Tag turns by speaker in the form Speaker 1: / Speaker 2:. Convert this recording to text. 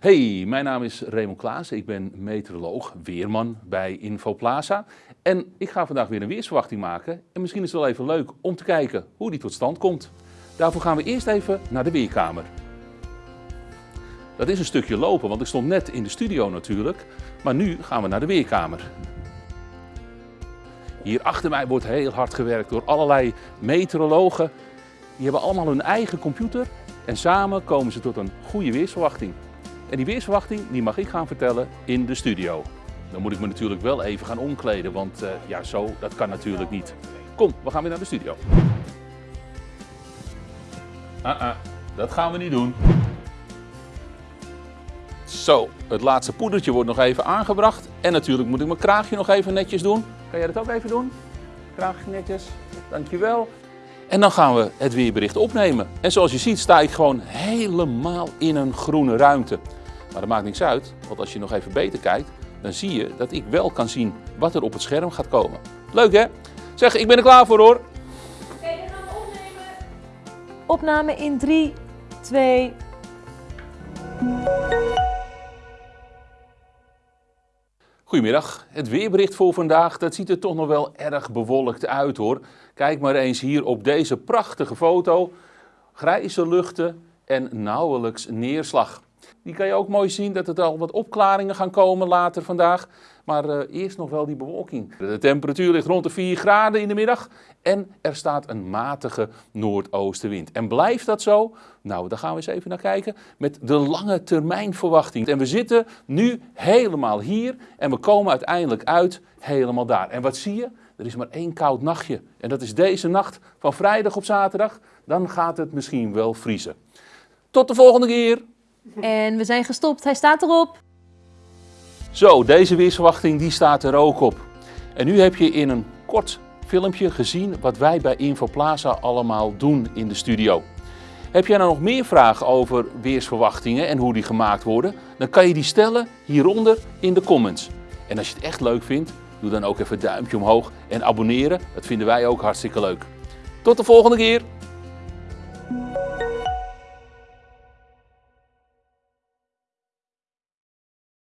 Speaker 1: Hey, mijn naam is Raymond Klaas. Ik ben meteoroloog, weerman bij Infoplaza. En ik ga vandaag weer een weersverwachting maken. En misschien is het wel even leuk om te kijken hoe die tot stand komt. Daarvoor gaan we eerst even naar de weerkamer. Dat is een stukje lopen, want ik stond net in de studio natuurlijk. Maar nu gaan we naar de weerkamer. Hier achter mij wordt heel hard gewerkt door allerlei meteorologen. Die hebben allemaal hun eigen computer en samen komen ze tot een goede weersverwachting. En die weersverwachting die mag ik gaan vertellen in de studio. Dan moet ik me natuurlijk wel even gaan omkleden, want uh, ja, zo, dat kan natuurlijk niet. Kom, we gaan weer naar de studio. Ah, ah, dat gaan we niet doen. Zo, het laatste poedertje wordt nog even aangebracht. En natuurlijk moet ik mijn kraagje nog even netjes doen. Kan jij dat ook even doen? Kraagje netjes, dankjewel. En dan gaan we het weerbericht opnemen. En zoals je ziet sta ik gewoon helemaal in een groene ruimte. Maar dat maakt niks uit, want als je nog even beter kijkt, dan zie je dat ik wel kan zien wat er op het scherm gaat komen. Leuk hè? Zeg, ik ben er klaar voor hoor. Oké,
Speaker 2: dan gaan we opnemen. Opname in 3, 2...
Speaker 1: Goedemiddag. Het weerbericht voor vandaag, dat ziet er toch nog wel erg bewolkt uit hoor. Kijk maar eens hier op deze prachtige foto. Grijze luchten en nauwelijks neerslag. Die kan je ook mooi zien dat er al wat opklaringen gaan komen later vandaag. Maar uh, eerst nog wel die bewolking. De temperatuur ligt rond de 4 graden in de middag en er staat een matige noordoostenwind. En blijft dat zo? Nou, daar gaan we eens even naar kijken met de lange termijn verwachting. En we zitten nu helemaal hier en we komen uiteindelijk uit helemaal daar. En wat zie je? Er is maar één koud nachtje. En dat is deze nacht van vrijdag op zaterdag. Dan gaat het misschien wel vriezen. Tot de volgende keer!
Speaker 2: En we zijn gestopt, hij staat erop.
Speaker 1: Zo, deze weersverwachting die staat er ook op. En nu heb je in een kort filmpje gezien wat wij bij Infoplaza allemaal doen in de studio. Heb jij nou nog meer vragen over weersverwachtingen en hoe die gemaakt worden? Dan kan je die stellen hieronder in de comments. En als je het echt leuk vindt, doe dan ook even een duimpje omhoog en abonneren. Dat vinden wij ook hartstikke leuk. Tot de volgende keer!